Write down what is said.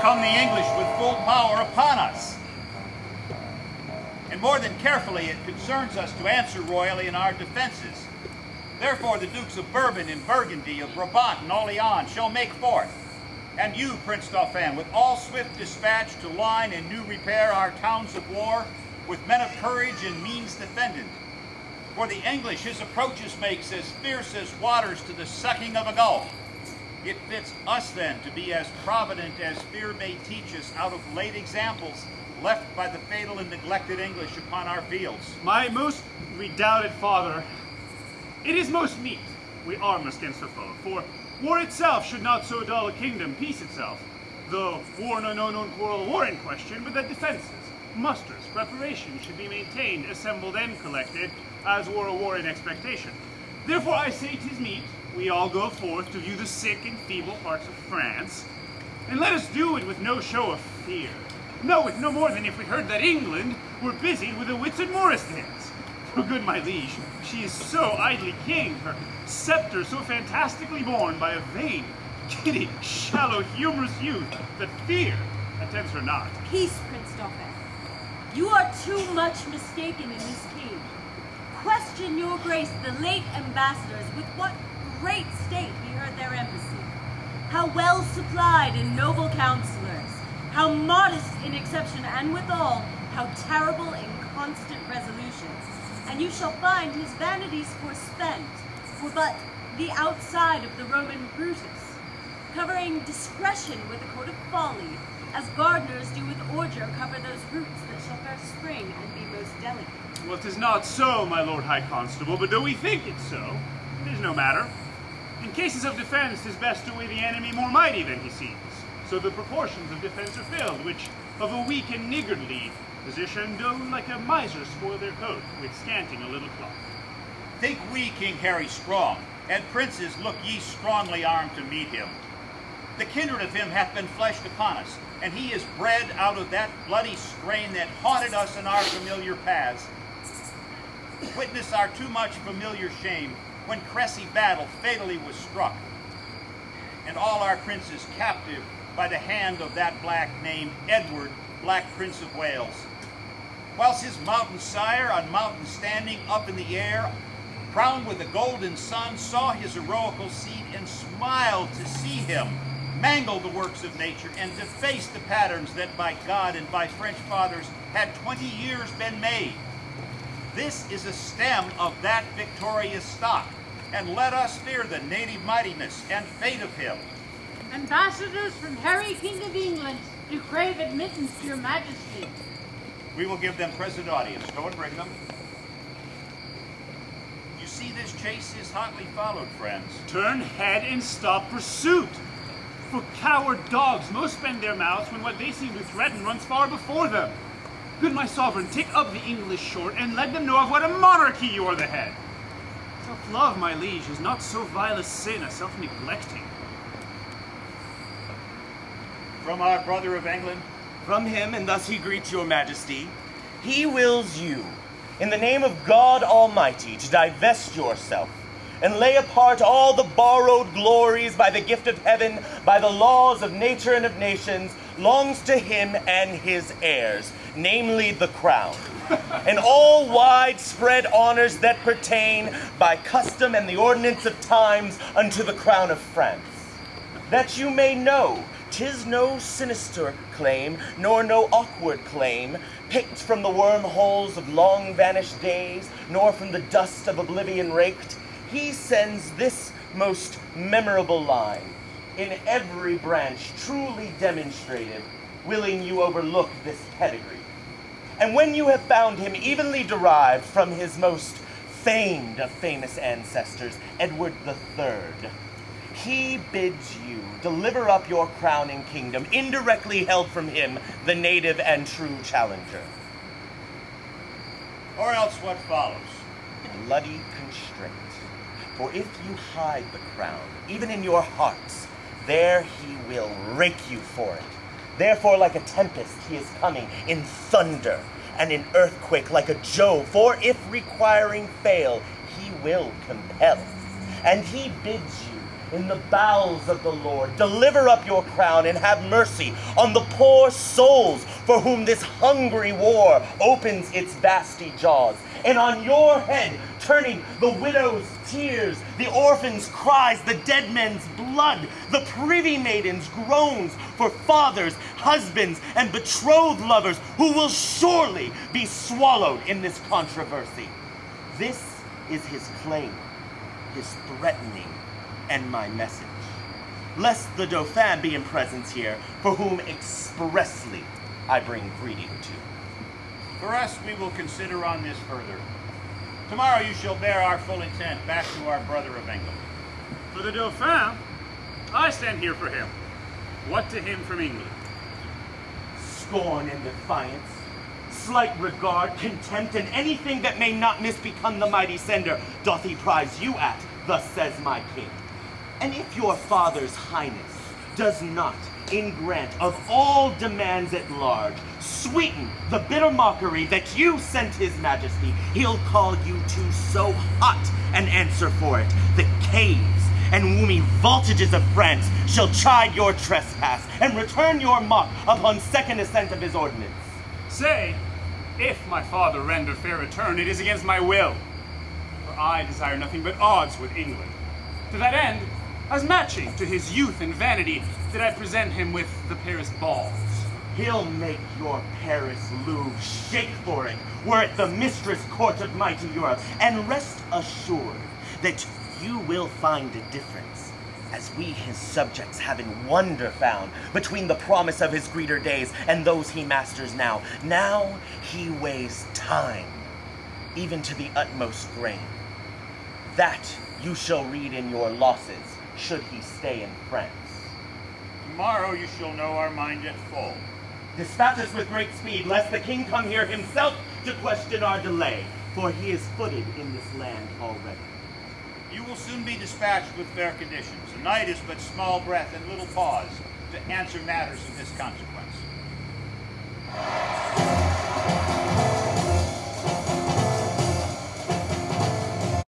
come the English with full power upon us. And more than carefully, it concerns us to answer royally in our defenses. Therefore, the Dukes of Bourbon and Burgundy, of Brabant and Orleans shall make forth, and you, Prince Dauphin, with all swift dispatch to line and new repair our towns of war, with men of courage and means defendant. For the English his approaches makes as fierce as waters to the sucking of a gulf. It fits us then to be as provident as fear may teach us out of late examples left by the fatal and neglected English upon our fields. My most redoubted father, it is most meet we arm us against the foe, for war itself should not so dull a kingdom, peace itself. Though war no no known quarrel war in question, but that defences, musters, preparations should be maintained, assembled and collected, as war a war in expectation. Therefore I say 'tis meet we all go forth to view the sick and feeble parts of France, and let us do it with no show of fear. No, with no more than if we heard that England were busied with the Whitsun Morris dance. For good my liege, she is so idly king, her sceptre so fantastically borne by a vain, giddy, shallow, humorous youth, that fear attends her not. Peace, Prince Dauphin. You are too much mistaken in this king. Question your grace the late ambassadors with what great state he heard their embassy. How well supplied in noble counselors, how modest in exception and withal, how terrible in constant resolutions. And you shall find his vanities forspent, for but the outside of the Roman Brutus, covering discretion with a coat of folly, as gardeners do with ordure cover those roots that shall first spring and be most delicate. Well, not so, my lord high constable, but though we think it so, it is no matter. In cases of defense, 'tis best to weigh the enemy more mighty than he seems. So the proportions of defense are filled, which of a weak and niggardly position do like a miser spoil their coat, with scanting a little cloth. Think we King Harry strong, and princes look ye strongly armed to meet him. The kindred of him hath been fleshed upon us, and he is bred out of that bloody strain that haunted us in our familiar paths. Witness our too much familiar shame when Cressy battle fatally was struck, and all our princes captive by the hand of that black named Edward, Black Prince of Wales. Whilst his mountain sire on mountain standing up in the air, crowned with a golden sun, saw his heroical seed and smiled to see him mangle the works of nature and deface the patterns that by God and by French fathers had 20 years been made. This is a stem of that victorious stock, and let us fear the native mightiness and fate of him. Ambassadors from Harry, King of England, do crave admittance to your majesty. We will give them present audience. Go and bring them. You see this chase is hotly followed, friends. Turn head and stop pursuit. For coward dogs most bend their mouths when what they seem to threaten runs far before them. Good my sovereign, take up the English short and let them know of what a monarchy you are the head. Self-love, my liege, is not so vile a sin as self-neglecting. From our brother of England, From him, and thus he greets your majesty, he wills you, in the name of God Almighty, to divest yourself and lay apart all the borrowed glories by the gift of heaven, by the laws of nature and of nations, longs to him and his heirs, namely the crown, and all widespread honors that pertain by custom and the ordinance of times unto the crown of France. That you may know, tis no sinister claim, nor no awkward claim, picked from the wormholes of long vanished days, nor from the dust of oblivion raked he sends this most memorable line in every branch truly demonstrated, willing you overlook this pedigree. And when you have found him evenly derived from his most famed of famous ancestors, Edward the Third, he bids you deliver up your crowning kingdom, indirectly held from him, the native and true challenger. or else what follows? Bloody constraint. For if you hide the crown, even in your hearts, there he will rake you for it. Therefore, like a tempest, he is coming in thunder and in earthquake, like a Jove. For if requiring fail, he will compel. And he bids you in the bowels of the Lord. Deliver up your crown and have mercy on the poor souls for whom this hungry war opens its vasty jaws. And on your head, turning the widow's tears, the orphan's cries, the dead men's blood, the privy maiden's groans for fathers, husbands, and betrothed lovers who will surely be swallowed in this controversy. This is his claim, his threatening, and my message. Lest the Dauphin be in presence here, for whom expressly I bring greeting to. For us, we will consider on this further. Tomorrow you shall bear our full intent back to our brother of England. For the Dauphin, I stand here for him. What to him from England? Scorn and defiance, slight regard, contempt, and anything that may not misbecome the mighty sender doth he prize you at, thus says my king. And if your father's highness does not, in grant of all demands at large, sweeten the bitter mockery that you sent his majesty, he'll call you to so hot an answer for it, the caves and woomy voltages of France shall chide your trespass and return your mock upon second ascent of his ordinance. Say, if my father render fair return, it is against my will. For I desire nothing but odds with England. To that end, as matching to his youth and vanity, did I present him with the Paris balls. He'll make your Paris Louvre shake for it, were it the mistress court of mighty Europe. And rest assured that you will find a difference, as we his subjects have in wonder found, between the promise of his greater days and those he masters now. Now he weighs time, even to the utmost grain. That you shall read in your losses, should he stay in France. Tomorrow you shall know our mind at full. Dispatch us with great speed, lest the king come here himself to question our delay, for he is footed in this land already. You will soon be dispatched with fair conditions. A night is but small breath and little pause to answer matters of this consequence.